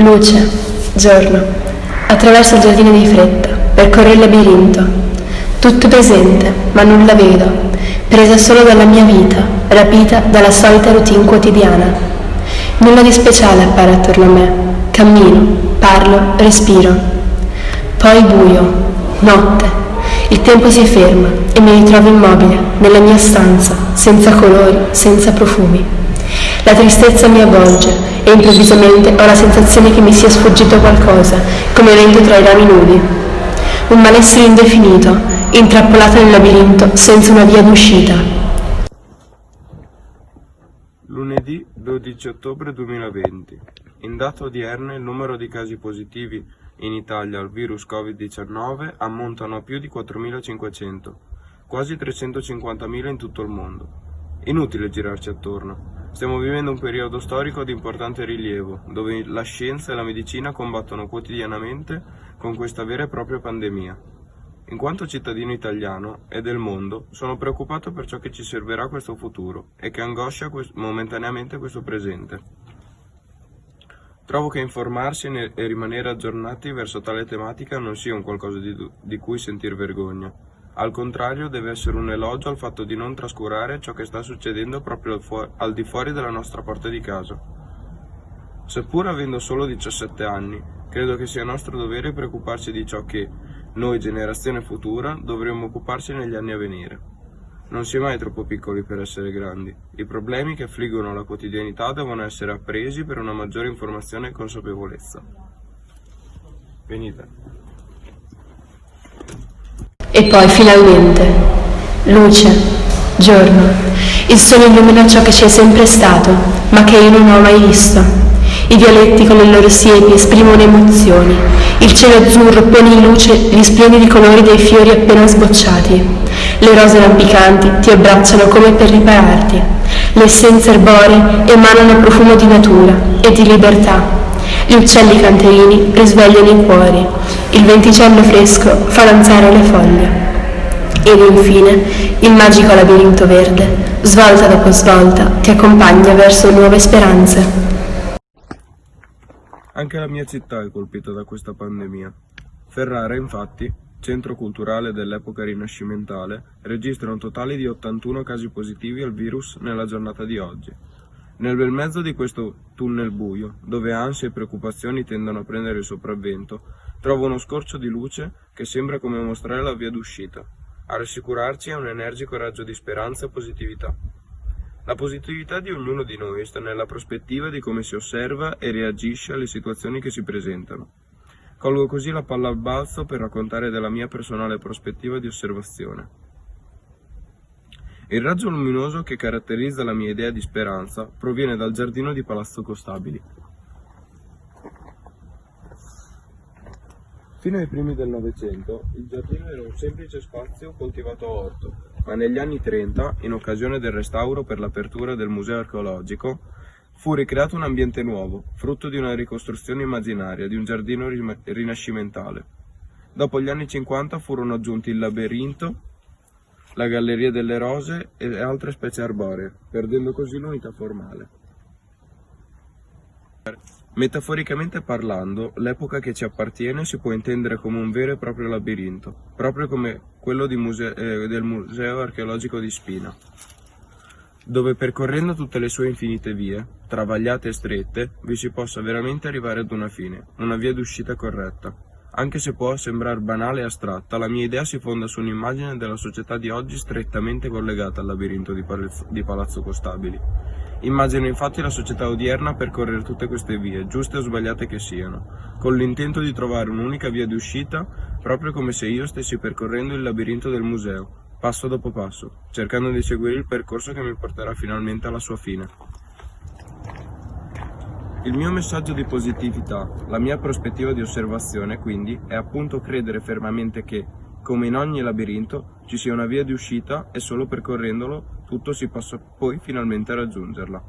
Luce, giorno, attraverso il giardino di fretta, percorro il labirinto. Tutto presente, ma nulla vedo, presa solo dalla mia vita, rapita dalla solita routine quotidiana. Nulla di speciale appare attorno a me. Cammino, parlo, respiro. Poi buio, notte. Il tempo si ferma e mi ritrovo immobile, nella mia stanza, senza colori, senza profumi. La tristezza mi avvolge e improvvisamente ho la sensazione che mi sia sfuggito qualcosa, come vento tra i rami nudi. Un malessere indefinito, intrappolato nel labirinto, senza una via d'uscita. Lunedì 12 ottobre 2020. In data odierna il numero di casi positivi in Italia al virus Covid-19 ammontano a più di 4.500, quasi 350.000 in tutto il mondo. Inutile girarci attorno. Stiamo vivendo un periodo storico di importante rilievo, dove la scienza e la medicina combattono quotidianamente con questa vera e propria pandemia. In quanto cittadino italiano e del mondo, sono preoccupato per ciò che ci servirà questo futuro e che angoscia momentaneamente questo presente. Trovo che informarsi e rimanere aggiornati verso tale tematica non sia un qualcosa di, di cui sentir vergogna, al contrario deve essere un elogio al fatto di non trascurare ciò che sta succedendo proprio al, fu al di fuori della nostra porta di casa. Seppur avendo solo 17 anni, credo che sia nostro dovere preoccuparci di ciò che, noi generazione futura, dovremmo occuparci negli anni a venire. Non si è mai troppo piccoli per essere grandi. I problemi che affliggono la quotidianità devono essere appresi per una maggiore informazione e consapevolezza. Venite. E poi finalmente, luce, giorno, il sole illumina ciò che ci è sempre stato, ma che io non ho mai visto. I violetti con le loro siepi esprimono emozioni, il cielo azzurro pone in luce gli splendidi colori dei fiori appena sbocciati. Le rose rampicanti ti abbracciano come per ripararti. Le essenze erboree emanano profumo di natura e di libertà. Gli uccelli canterini risvegliano i cuori. Il venticello fresco fa danzare le foglie. Ed infine il magico labirinto verde, svolta dopo svolta, ti accompagna verso nuove speranze. Anche la mia città è colpita da questa pandemia. Ferrara, infatti, centro culturale dell'epoca rinascimentale, registra un totale di 81 casi positivi al virus nella giornata di oggi. Nel bel mezzo di questo tunnel buio, dove ansie e preoccupazioni tendono a prendere il sopravvento, trovo uno scorcio di luce che sembra come mostrare la via d'uscita. A rassicurarci è un energico raggio di speranza e positività. La positività di ognuno di noi sta nella prospettiva di come si osserva e reagisce alle situazioni che si presentano. Colgo così la palla al balzo per raccontare della mia personale prospettiva di osservazione. Il raggio luminoso che caratterizza la mia idea di speranza proviene dal giardino di Palazzo Costabili. Fino ai primi del Novecento il giardino era un semplice spazio coltivato a orto, ma negli anni 30, in occasione del restauro per l'apertura del museo archeologico, fu ricreato un ambiente nuovo, frutto di una ricostruzione immaginaria di un giardino rinascimentale. Dopo gli anni 50 furono aggiunti il labirinto, la galleria delle rose e altre specie arboree, perdendo così l'unità formale. Metaforicamente parlando, l'epoca che ci appartiene si può intendere come un vero e proprio labirinto, proprio come quello muse eh, del Museo archeologico di Spina, dove percorrendo tutte le sue infinite vie, travagliate e strette, vi si possa veramente arrivare ad una fine, una via d'uscita corretta. Anche se può sembrare banale e astratta, la mia idea si fonda su un'immagine della società di oggi strettamente collegata al labirinto di Palazzo, di Palazzo Costabili Immagino infatti la società odierna percorrere tutte queste vie, giuste o sbagliate che siano, con l'intento di trovare un'unica via di uscita, proprio come se io stessi percorrendo il labirinto del museo, passo dopo passo, cercando di seguire il percorso che mi porterà finalmente alla sua fine. Il mio messaggio di positività, la mia prospettiva di osservazione, quindi, è appunto credere fermamente che, come in ogni labirinto, ci sia una via di uscita e solo percorrendolo tutto si possa poi finalmente raggiungerla.